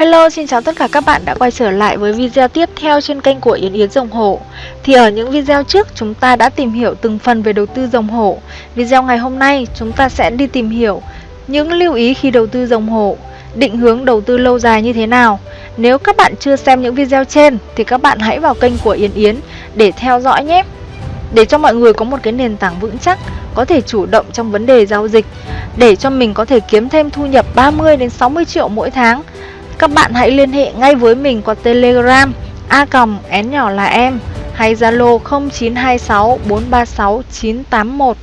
Hello, xin chào tất cả các bạn đã quay trở lại với video tiếp theo trên kênh của Yến Yến dòng Hổ. Thì ở những video trước chúng ta đã tìm hiểu từng phần về đầu tư dòng hổ. Video ngày hôm nay chúng ta sẽ đi tìm hiểu những lưu ý khi đầu tư dòng hổ Định hướng đầu tư lâu dài như thế nào. Nếu các bạn chưa xem những video trên thì các bạn hãy vào kênh của Yến Yến để theo dõi nhé. Để cho mọi người có một cái nền tảng vững chắc có thể chủ động trong vấn đề giao dịch để cho mình có thể kiếm thêm thu nhập 30 đến 60 triệu mỗi tháng các bạn hãy liên hệ ngay với mình qua Telegram A còng én nhỏ là em hay Zalo 0926 436 981.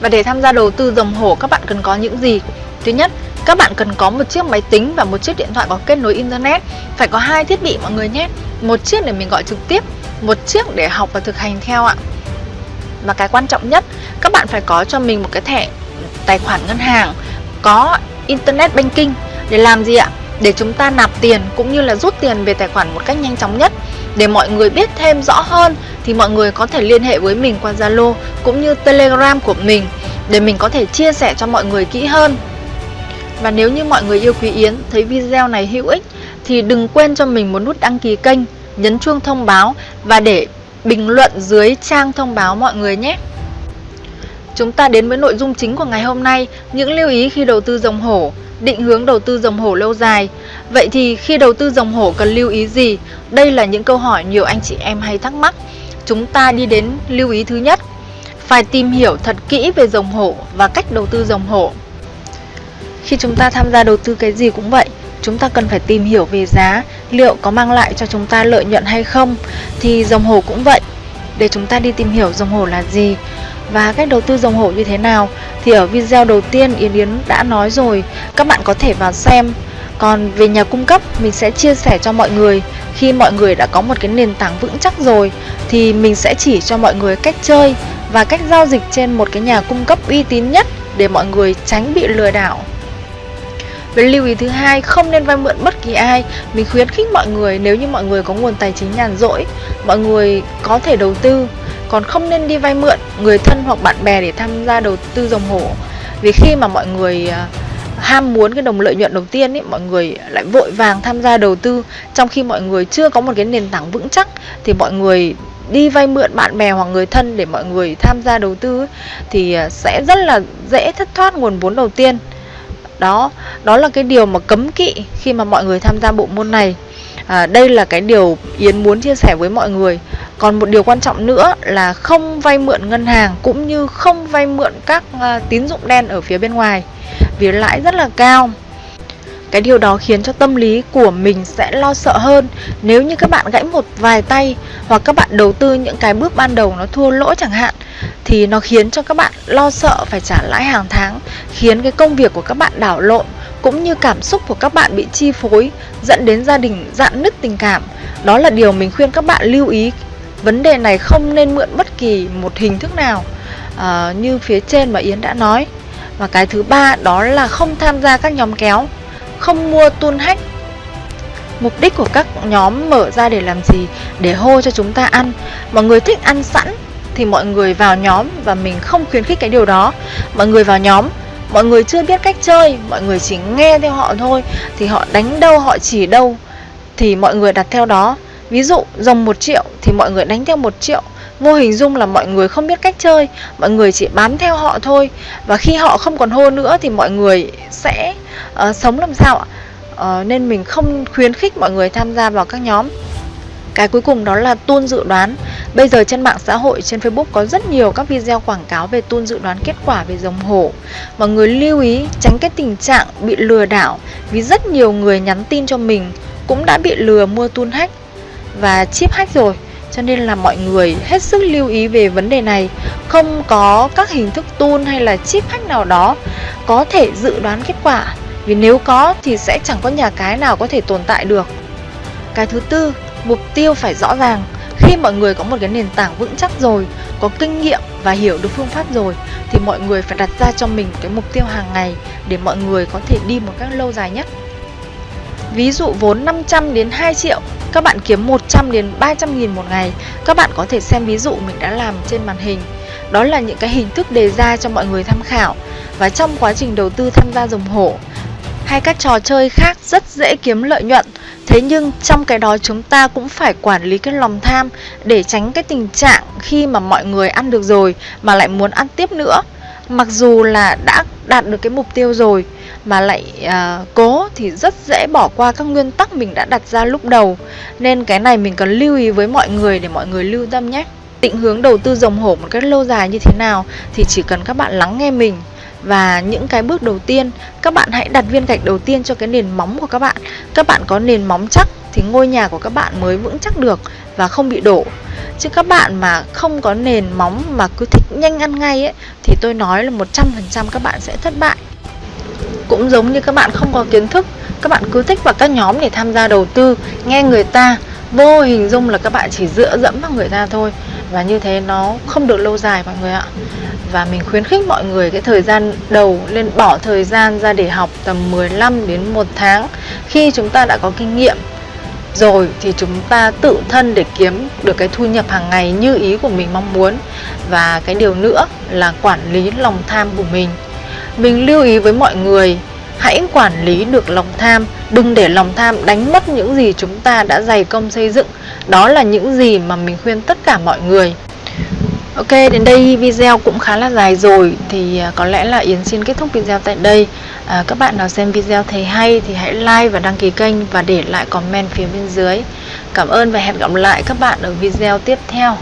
Và để tham gia đầu tư dòng hổ các bạn cần có những gì? Thứ nhất, các bạn cần có một chiếc máy tính và một chiếc điện thoại có kết nối internet. Phải có hai thiết bị mọi người nhé. Một chiếc để mình gọi trực tiếp, một chiếc để học và thực hành theo ạ. Và cái quan trọng nhất, các bạn phải có cho mình một cái thẻ tài khoản ngân hàng có Internet Banking để làm gì ạ? Để chúng ta nạp tiền cũng như là rút tiền về tài khoản một cách nhanh chóng nhất. Để mọi người biết thêm rõ hơn thì mọi người có thể liên hệ với mình qua Zalo cũng như Telegram của mình Để mình có thể chia sẻ cho mọi người kỹ hơn. Và nếu như mọi người yêu Quý Yến thấy video này hữu ích Thì đừng quên cho mình một nút đăng ký kênh, nhấn chuông thông báo Và để bình luận dưới trang thông báo mọi người nhé. Chúng ta đến với nội dung chính của ngày hôm nay, những lưu ý khi đầu tư dòng hổ, định hướng đầu tư dòng hổ lâu dài. Vậy thì khi đầu tư dòng hổ cần lưu ý gì? Đây là những câu hỏi nhiều anh chị em hay thắc mắc. Chúng ta đi đến lưu ý thứ nhất, phải tìm hiểu thật kỹ về dòng hổ và cách đầu tư dòng hổ. Khi chúng ta tham gia đầu tư cái gì cũng vậy, chúng ta cần phải tìm hiểu về giá, liệu có mang lại cho chúng ta lợi nhuận hay không. Thì dòng hổ cũng vậy, để chúng ta đi tìm hiểu dòng hổ là gì và cách đầu tư dòng hổ như thế nào thì ở video đầu tiên Yến Yến đã nói rồi. Các bạn có thể vào xem. Còn về nhà cung cấp mình sẽ chia sẻ cho mọi người. Khi mọi người đã có một cái nền tảng vững chắc rồi thì mình sẽ chỉ cho mọi người cách chơi và cách giao dịch trên một cái nhà cung cấp uy tín nhất để mọi người tránh bị lừa đảo. Về lưu ý thứ hai, không nên vay mượn bất kỳ ai. Mình khuyến khích mọi người nếu như mọi người có nguồn tài chính nhàn rỗi, mọi người có thể đầu tư còn không nên đi vay mượn người thân hoặc bạn bè để tham gia đầu tư dòng hổ. Vì khi mà mọi người à, ham muốn cái đồng lợi nhuận đầu tiên ấy mọi người lại vội vàng tham gia đầu tư. Trong khi mọi người chưa có một cái nền tảng vững chắc thì mọi người đi vay mượn bạn bè hoặc người thân để mọi người tham gia đầu tư ấy, thì à, sẽ rất là dễ thất thoát nguồn vốn đầu tiên. Đó đó là cái điều mà cấm kỵ khi mà mọi người tham gia bộ môn này. À, đây là cái điều yến muốn chia sẻ với mọi người còn một điều quan trọng nữa là không vay mượn ngân hàng cũng như không vay mượn các ờ, tín dụng đen ở phía bên ngoài, vì lãi rất là cao. Cái điều đó khiến cho tâm lý của mình sẽ lo sợ hơn nếu như các bạn gãy một vài tay hoặc các bạn đầu tư những cái bước ban đầu nó thua lỗ chẳng hạn, thì nó khiến cho các bạn lo sợ phải trả lãi hàng tháng, khiến cái công việc của các bạn đảo lộn cũng như cảm xúc của các bạn bị chi phối, dẫn đến gia đình dạn nứt tình cảm. Đó là điều mình khuyên các bạn lưu ý vấn đề này không nên mượn bất kỳ một hình thức nào uh, như phía trên mà Yến đã nói. Và cái thứ ba đó là không tham gia các nhóm kéo không mua tuôn hách mục đích của các nhóm mở ra để làm gì? Để hô cho chúng ta ăn. Mọi người thích ăn sẵn thì mọi người vào nhóm và mình không khuyến khích cái điều đó. Mọi người vào nhóm mọi người chưa biết cách chơi mọi người chỉ nghe theo họ thôi thì họ đánh đâu họ chỉ đâu thì mọi người đặt theo đó ví dụ dòng 1 triệu thì mọi người đánh theo 1 triệu. Vô hình dung là mọi người không biết cách chơi mọi người chỉ bám theo họ thôi. Và khi họ không còn hô nữa thì mọi người sẽ uh, sống làm sao ạ? Uh, nên mình không khuyến khích mọi người tham gia vào các nhóm. Cái cuối cùng đó là tuôn dự đoán. Bây giờ trên mạng xã hội, trên Facebook có rất nhiều các video quảng cáo về tuôn dự đoán kết quả về dòng hổ. Mọi người lưu ý tránh cái tình trạng bị lừa đảo Vì rất nhiều người nhắn tin cho mình cũng đã bị lừa mua tuôn hack và chip hack rồi. Cho nên là mọi người hết sức lưu ý về vấn đề này. Không có các hình thức tool hay là chip hack nào đó Có thể dự đoán kết quả. Vì nếu có thì sẽ chẳng có nhà cái nào có thể tồn tại được. Cái thứ tư, mục tiêu phải rõ ràng. Khi mọi người có một cái nền tảng vững chắc rồi Có kinh nghiệm và hiểu được phương pháp rồi Thì mọi người phải đặt ra cho mình cái mục tiêu hàng ngày Để mọi người có thể đi một cách lâu dài nhất. Ví dụ vốn 500 đến 2 triệu các bạn kiếm 100 đến 300 nghìn một ngày. Các bạn có thể xem ví dụ mình đã làm trên màn hình. Đó là những cái hình thức đề ra cho mọi người tham khảo Và trong quá trình đầu tư tham gia dòng hổ hay các trò chơi khác rất dễ kiếm lợi nhuận. Thế nhưng trong cái đó chúng ta cũng phải quản lý cái lòng tham để tránh cái tình trạng khi mà mọi người ăn được rồi mà lại muốn ăn tiếp nữa. Mặc dù là đã đạt được cái mục tiêu rồi mà lại uh, cố thì rất dễ bỏ qua các nguyên tắc mình đã đặt ra lúc đầu. Nên cái này mình cần lưu ý với mọi người để mọi người lưu tâm nhé. Định hướng đầu tư rồng hổ một cách lâu dài như thế nào thì chỉ cần các bạn lắng nghe mình và những cái bước đầu tiên các bạn hãy đặt viên gạch đầu tiên cho cái nền móng của các bạn các bạn có nền móng chắc thì ngôi nhà của các bạn mới vững chắc được và không bị đổ chứ các bạn mà không có nền móng mà cứ thích nhanh ăn ngay ấy, thì tôi nói là 100% các bạn sẽ thất bại. Cũng giống như các bạn không có kiến thức, các bạn cứ thích vào các nhóm để tham gia đầu tư, nghe người ta, vô hình dung là các bạn chỉ dựa dẫm vào người ta thôi. Và như thế nó không được lâu dài mọi người ạ. Và mình khuyến khích mọi người cái thời gian đầu lên bỏ thời gian ra để học tầm 15 đến 1 tháng khi chúng ta đã có kinh nghiệm rồi thì chúng ta tự thân để kiếm được cái thu nhập hàng ngày như ý của mình mong muốn. Và cái điều nữa là quản lý lòng tham của mình. Mình lưu ý với mọi người, hãy quản lý được lòng tham, đừng để lòng tham đánh mất những gì chúng ta đã dày công xây dựng. Đó là những gì mà mình khuyên tất cả mọi người. Ok, đến đây video cũng khá là dài rồi. Thì à, có lẽ là Yến xin kết thúc video tại đây. À, Các bạn nào xem video thấy hay thì hãy like và đăng ký kênh Và để lại comment phía bên dưới. Cảm ơn và hẹn gặp lại các bạn ở video tiếp theo.